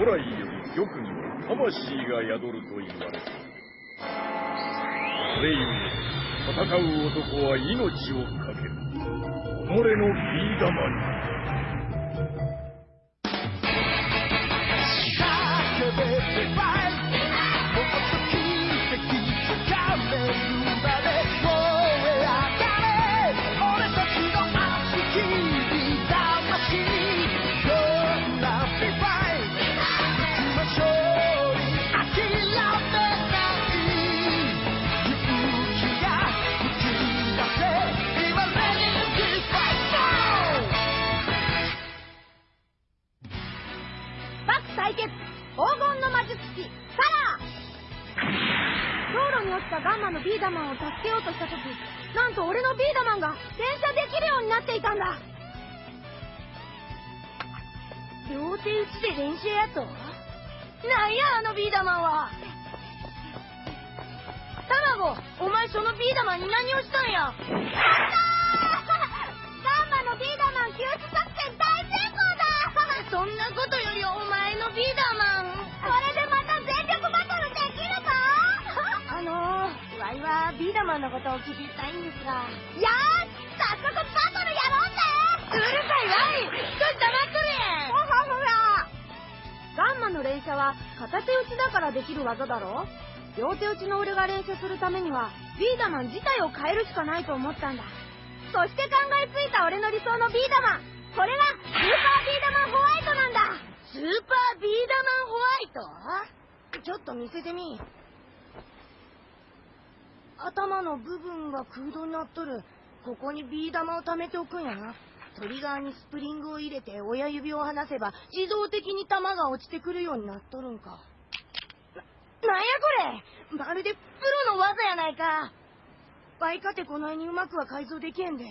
古来より玉には魂が宿ると言われた。それゆえ、戦う男は命を懸ける。己のビー玉に。ガンマのビーダマンを助けようとした時なんと俺のビーダマンが連射できるようになっていたんだ。両手打ちで連射やとなんやあのビーダマンは。卵お前そのビーダマンに何をしたんや？やったーガンマのビーダマン救出作戦大成功だ。そんなことよマンのことを聞きたいんですが。やー早速バトルやろうぜうるさいわい。ちょっと黙っとれほらほらガンマの連射は片手打ちだからできる技だろ？両手打ちの俺が連射するためにはビーダマン自体を変えるしかないと思ったんだ。そして考えついた俺の理想のビーダマンそれがスーパービーダマンホワイトなんだ。スーパービーダマンホワイト？ちょっと見せてみ頭の部分が空洞になっとる。ここにビー玉を貯めておくんやな。トリガーにスプリングを入れて親指を離せば自動的に弾が落ちてくるようになっとるんか。な、なんやこれ。まるでプロの技やないか。バイカてこないにうまくは改造できへんで。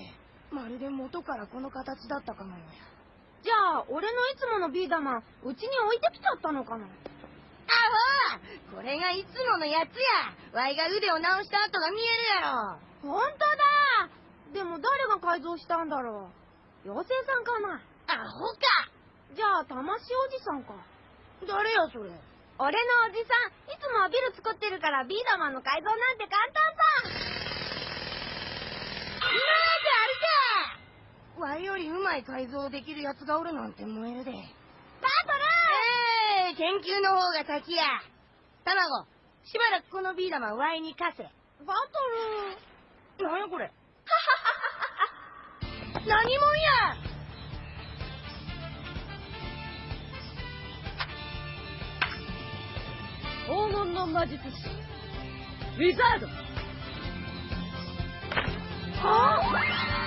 まるで元からこの形だったかのよや。じゃあ俺のいつものビー玉うちに置いてきちゃったのかな。アホこれがいつものやつや。ワイが腕を直した跡が見えるやろ。本当だ。でも誰が改造したんだろう。妖精さんかな。アホか。じゃあ魂おじさんか。誰やそれ。俺のおじさん。いつもはビル作ってるからビーダマンの改造なんて簡単さ。今まであるかワイよりうまい改造できるやつがおるなんて燃えるで研究の方が先や。卵しばらくこのビー玉ワイに貸せ。バトル。なんやこれ。何もんや。黄金の魔術師。ウィザード。はや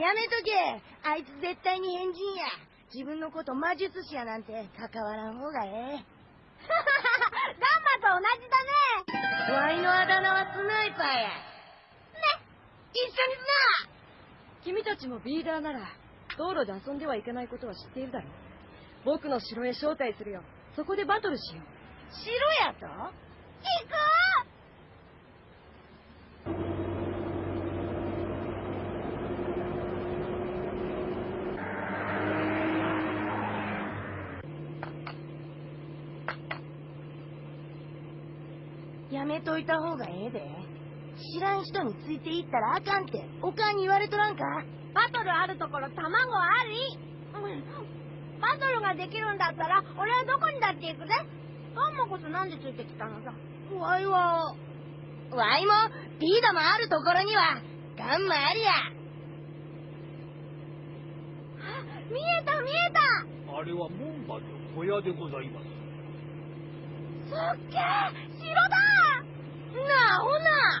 やめとけ。あいつ絶対に変人や。自分のこと魔術師やなんて関わらん方がええ。ガンマと同じだね。ワイのあだ名はスナイパーや。ね。一緒にすな。君たちもビーダーなら道路で遊んではいけないことは知っているだろう。僕の城へ招待するよ。そこでバトルしよう。城やと？行くやめといた方がええで。知らん人についていったらあかんっておかんに言われとらんか？バトルあるところ卵あり。うんバトルができるんだったら俺はどこにだって行くぜ。ガンマこそなんでついてきたのさ。ワイはワイもビーダもあるところにはガンマありや。見えた見えた。あれは門馬の小屋でございます。すっげえ城だなあほな。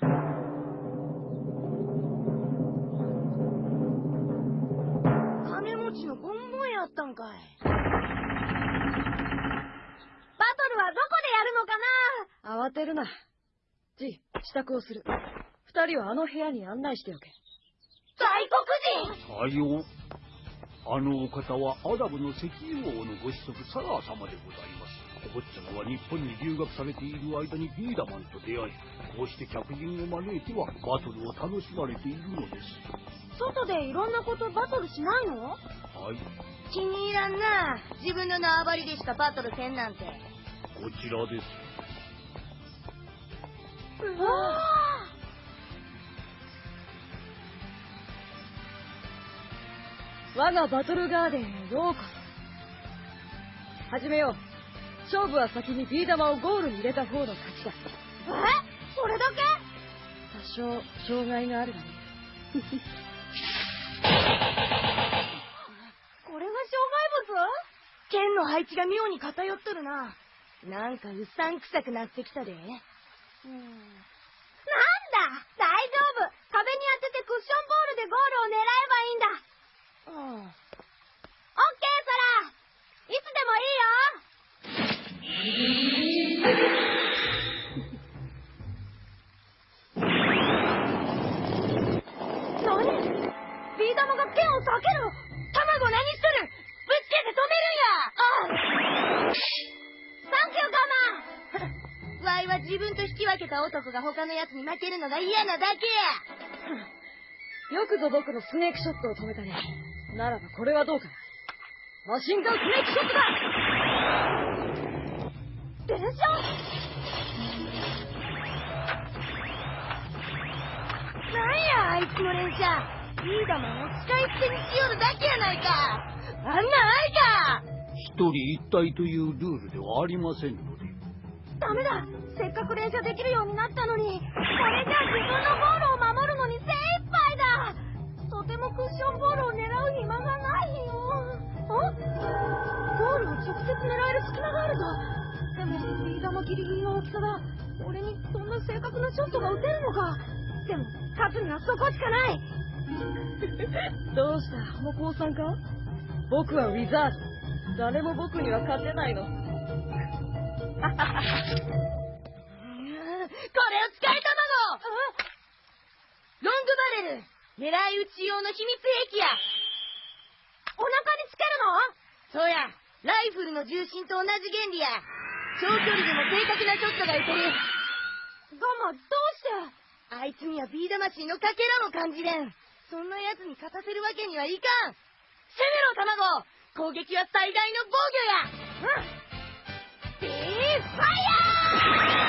金持ちのボンボンやったんかい。バトルはどこでやるのかな。慌てるな。ジ支度をする。二人はあの部屋に案内しておけ。外国人。さよう。あのお方はアダムの石油王のご子息サラー様でございます。お坊ちゃまは日本に留学されている間にビーダマンと出会い、こうして客人を招いてはバトルを楽しまれているのです。外でいろんなことバトルしないの？はい。気に入らんな自分の縄張りでしかバトルせんなんてこちらです。うわ我がバトルガーデンへようこそ。始めよう。勝負は先にビー玉をゴールに入れた方の勝ちだ。え？それだけ？多少、障害があるがね。これが剣の配置が妙に偏っとるななんかうさんくさくなってきたで障害物なんが他の奴に負けるのが嫌なだけや。よくぞ僕のスネークショットを止めたね。ならばこれはどうかな。マシンガンスネークショットだ。電車？なんやあいつの連射ビーダマンを使い捨てにしよるだけやないか。あんなか。一人一体というルールではありませんので。ダメだ。せっかく連射できるようになったのに。これじゃ自分のゴールを守るのに精一杯だ。とてもクッションボールを狙う暇がないよ。あ？ゴールを直接狙える隙間があるぞ。でもビー玉ギリギリの大きさだ。俺にそんな正確なショットが打てるのか。でも勝つにはそこしかない。どうした？もう降参か？僕はウィザード。誰も僕には勝てないの。これを使いたまごロングバレル。狙い撃ち用の秘密兵器や。お腹につけるの？そうや。ライフルの重心と同じ原理や。長距離でも正確なショットが打てる。ガマどうして？あいつにはビー魂のかけらも感じれん。そんな奴に勝たせるわけにはいかん。攻めろ卵！攻撃は最大の防御や。うん。ーフ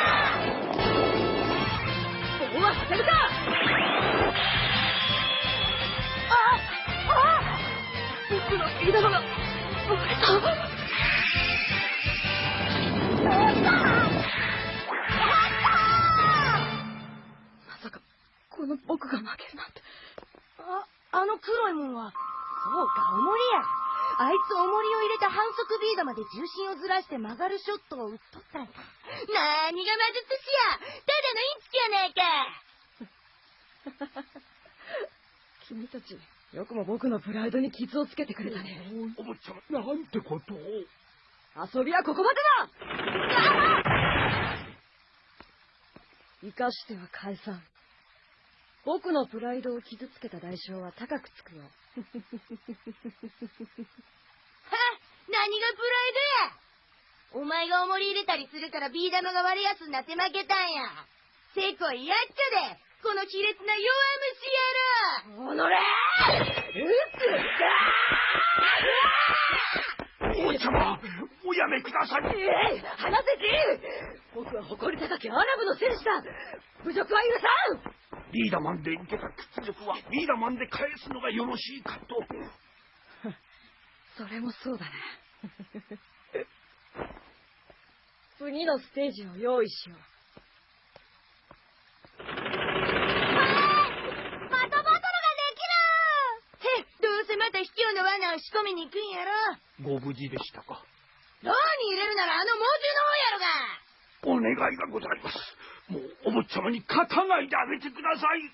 重心をずらして曲がるショットを打っとったんかなーにが魔術師やただのインチキやねえか 君たち、よくも僕のプライドに傷をつけてくれたね。お坊ちゃま、なんてことを。遊びはここまでだ 生かしては返さん。僕のプライドを傷つけた代償は高くつくよ。は何がプライドやお前が重り入れたりするからビー玉が割れやすになって負けたんや。せこいやっちゃでこの卑劣な弱虫野郎。お坊ちゃま、おやめください。えい離せて僕は誇り高きアラブの戦士だ。侮辱は許さん！ビーダマンで受けた屈辱はビーダマンで返すのがよろしいかと。それもそうだな。次のステージを用意しよう。またバトルがへどうせまた卑怯の罠を仕込みに行くんやろご無事でしたか。牢に入れるならあの猛獣の方やろがお願いがございます。もうお坊ちゃまに勝たないであげてください。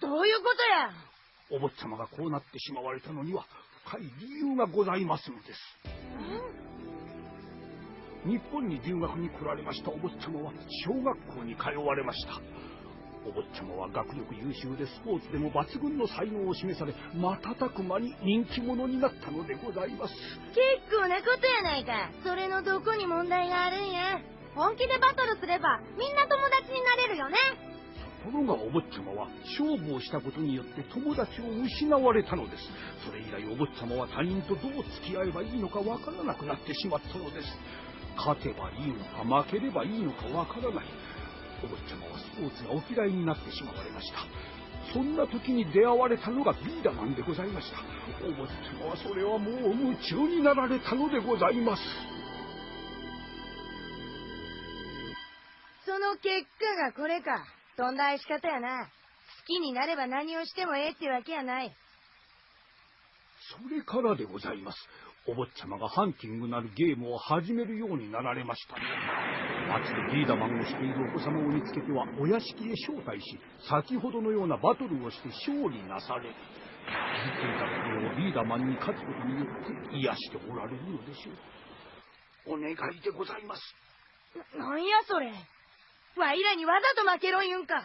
どういうことやお坊ちゃまがこうなってしまわれたのには深い理由がございますのです。日本に留学に来られましたお坊ちゃまは小学校に通われました。お坊ちゃま様は学力優秀でスポーツでも抜群の才能を示され瞬く間に人気者になったのでございます。結構なことやないか。それのどこに問題があるんや。本気でバトルすればみんな友達になれるよね。ところがお坊ちゃまは勝負をしたことによって友達を失われたのです。それ以来お坊ちゃまは他人とどう付き合えばいいのかわからなくなってしまったのです勝てばいいのか負ければいいのかわからない。お坊ちゃまはスポーツがお嫌いになってしまわれました。そんな時に出会われたのがビーダマンでございました。お坊ちゃまはそれはもう夢中になられたのでございます。その結果がこれか。とんだ愛し方やな。好きになれば何をしてもええってわけやない。それからでございますお坊ちゃまがハンティングなるゲームを始めるようになられました町でリーダーマンをしているお子様を見つけてはお屋敷へ招待し先ほどのようなバトルをして勝利なされ見ていたところをリーダーマンに勝つことによって癒しておられるのでしょう。お願いでございます。ななんやそれ。わいらにわざと負けろ言うんか。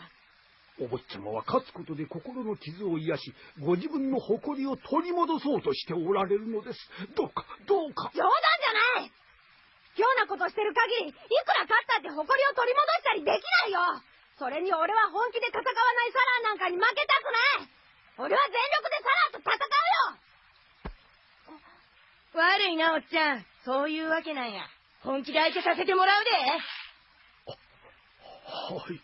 お坊ちゃまは勝つことで心の傷を癒しご自分の誇りを取り戻そうとしておられるのです。どうかどうか。冗談じゃない。今日なことしてる限りいくら勝ったって誇りを取り戻したりできないよ。それに俺は本気で戦わないサラーなんかに負けたくない。俺は全力でサラーと戦うよ。悪いなおっちゃん。そういうわけなんや。本気で相手させてもらうで。はい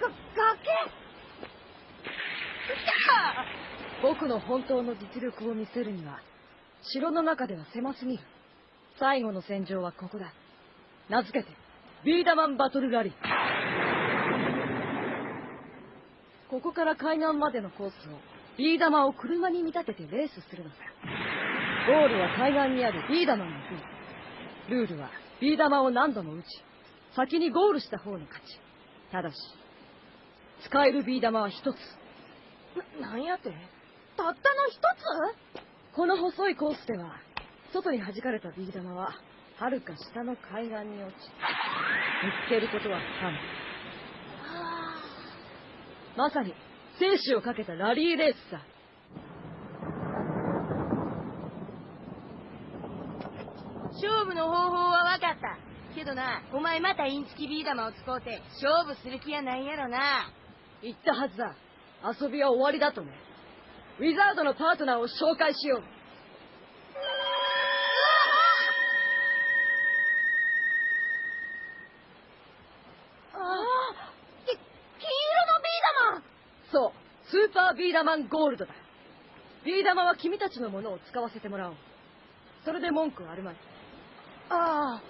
が崖僕の本当の実力を見せるには、城の中では狭すぎる。最後の戦場はここだ。名付けて、ビーダマンバトルラリー。ここから海岸までのコースを、ビー玉を車に見立ててレースするのさ。ゴールは海岸にあるビーダマンの国。ルールは、ビー玉を何度も撃ち、先にゴールした方の勝ち。ただし、使えるビー玉は一つ。ななんやて？たったの一この細いコースでは、外に弾かれたビー玉は、遥か下の海岸に落ち、見つけることは不可能。つまさに、生死をかけたラリーレースさ。勝負の方法は分かったけどなお前またインチキビー玉を使うて勝負する気やないやろな言ったはずだ。遊びは終わりだとね。ウィザードのパートナーを紹介しよう。ああき金色のビー玉そう、スーパービーダマンゴールドだ。ビー玉は君たちのものを使わせてもらおう。それで文句はあるまい。ああ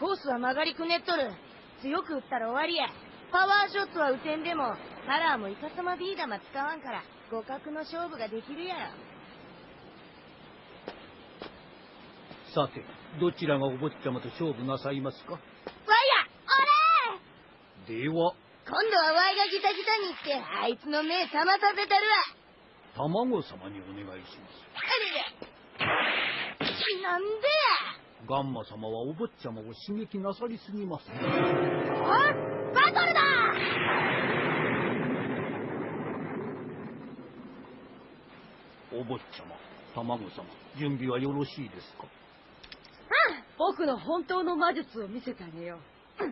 コースは曲がりくねっとる強く打ったら終わりやパワーショットは打てんでもカラーもイカサマビー玉使わんから互角の勝負ができるやろ。さてどちらがお坊ちゃまと勝負なさいますか？わいやでは。俺今度はわいがギタギタに行ってあいつの目覚まさせたるわ。卵様にお願いします。あれれなんでガンマ様はお坊ちゃまを刺激なさりすぎますやあバトルだ!お坊ちゃま卵様準備はよろしいですか？僕の本当の魔術を見せてあげよう。アホ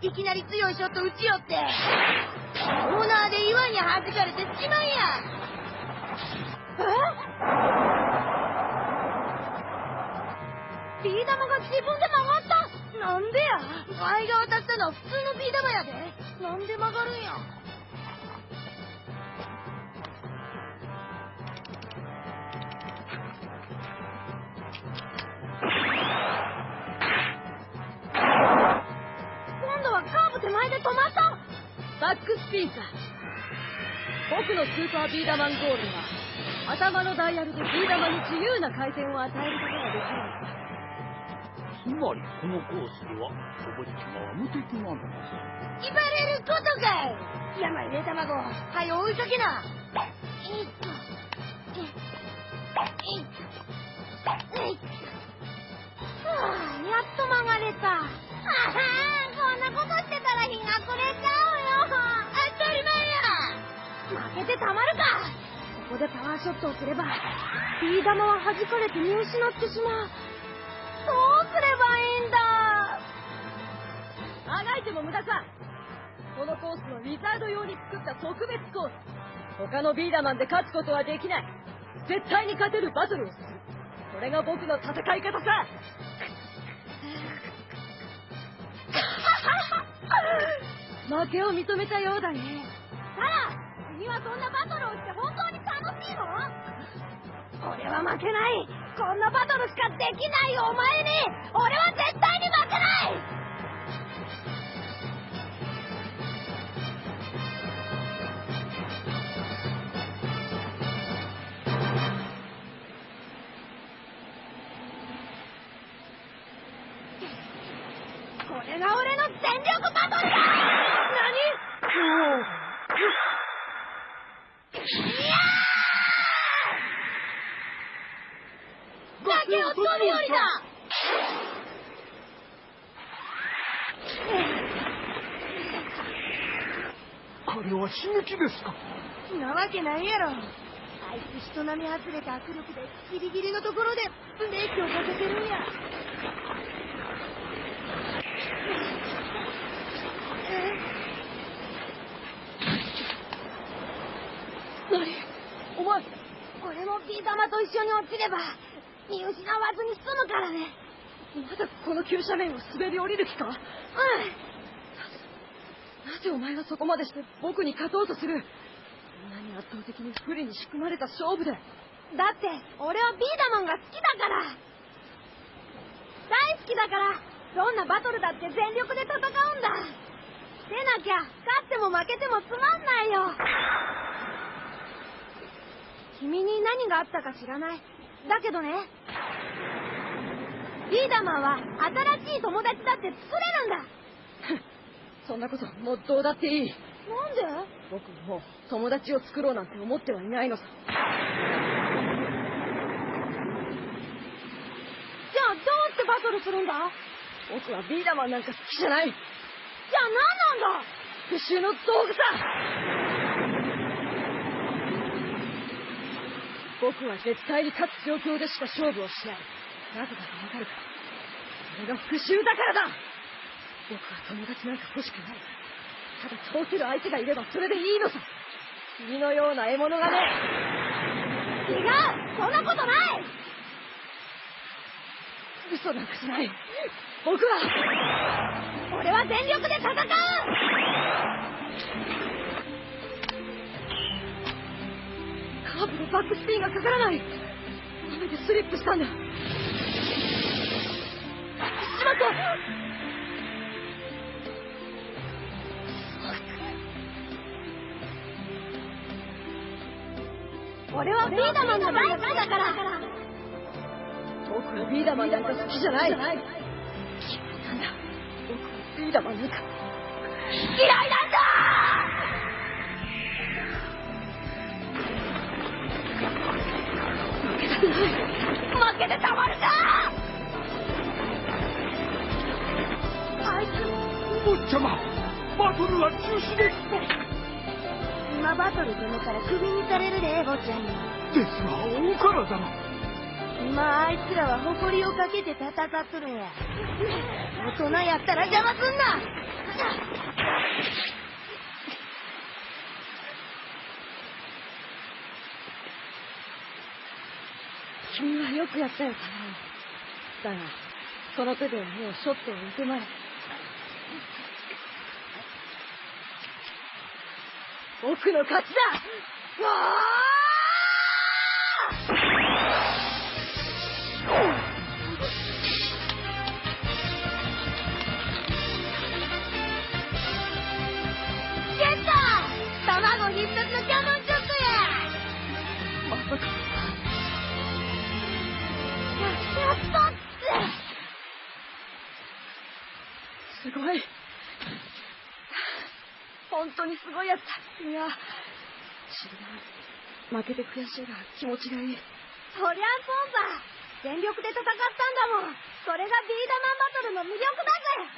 いきなり強いショット打ちよって。オーナーで岩に弾かれてしまいや。え？ビー玉が自分で曲がった？なんでや？前が渡ったのは普通のビー玉やで。なんで曲がるんや？スピンさ。僕のスーパービーダマンゴールは、頭のダイヤルでビー玉に自由な回転を与えることができる。んだ。つまりこのコースではお坊ちゃまは無敵なのです。言われることかい山入れ卵はよ追いかけな。えっと。えええいはあやっと。曲がれたあはこんなこと。してたら日が暮れちゃうてたまるか。ここでパワーショットをすればビー玉は弾かれて見失ってしまう。どうすればいいんだ。あがいても無駄さ。このコースのウィザード用に作った特別コース。他のビーダマンで勝つことはできない。絶対に勝てるバトルをする。それが僕の戦い方さ。負けを認めたようだねそんなバトルをして本当に楽しいの？俺は負けない。こんなバトルしかできないお前に。俺は絶対には刺激ですか？なわけないやろ。あいつ人並み外れた握力でギリギリのところでブレーキをかけてるんや。何？お前。俺もビー玉と一緒に落ちれば見失わずに済むからね。まだこの急斜面を滑り降りる気か？うんなぜお前はそこまでして僕に勝とうとする？こんなに圧倒的に不利に仕組まれた勝負で。だって俺はビーダマンが好きだから。大好きだから。どんなバトルだって全力で戦うんだ。でなきゃ勝っても負けてもつまんないよ。君に何があったか知らない？だけどね。ビーダマンは新しい友達だって作れるんだ そんなこともうどうだっていい。なんで？僕もう友達を作ろうなんて思ってはいないのさ。じゃあどうしてバトルするんだ？僕はビーダマンなんか好きじゃない。じゃあ何なんだ？復讐の道具さ。僕は絶対に勝つ状況でしか勝負をしない。なぜだかわかるかそれが復讐だからだ僕は友達なんか欲しくない。ただ倒せる相手がいればそれでいいのさ。君のような獲物がね。違うそんなことない。嘘なんかじゃない。僕は。俺は全力で戦う。カーブでバックスピンがかからない。雨でスリップしたんだ。しまった俺はビーダマンが大好きだから。僕はビーダマンなんか好きじゃないなんだ僕はビーダマンなんか嫌いなんだ。負けてたまるか。あいつお坊ちゃま。バトルは中止です。今バトル止めたらクビにされるで坊ちゃんに。ですがお体が今あいつらは誇りをかけて戦っとるんや。大人やったら邪魔すんな。君はよくやったよだがその手でもうショットを打てまい僕の勝ちだ。わゲット卵必殺のキャノンショットや。あまさかややったっつすごい。本当にすごいやつだ。いや、知らん。負けて悔しいが気持ちがいい。そりゃそうさ。全力で戦ったんだもん。それがビーダマンバトルの魅力だぜ。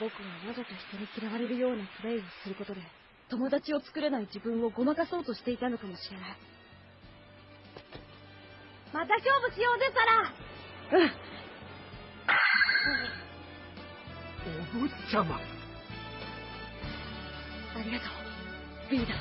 僕はわざと人に嫌われるようなプレイをすることで、友達を作れない自分をごまかそうとしていたのかもしれない。また勝負しようぜ、サラ。うん。お坊ちゃま。ありがとう、ビーダ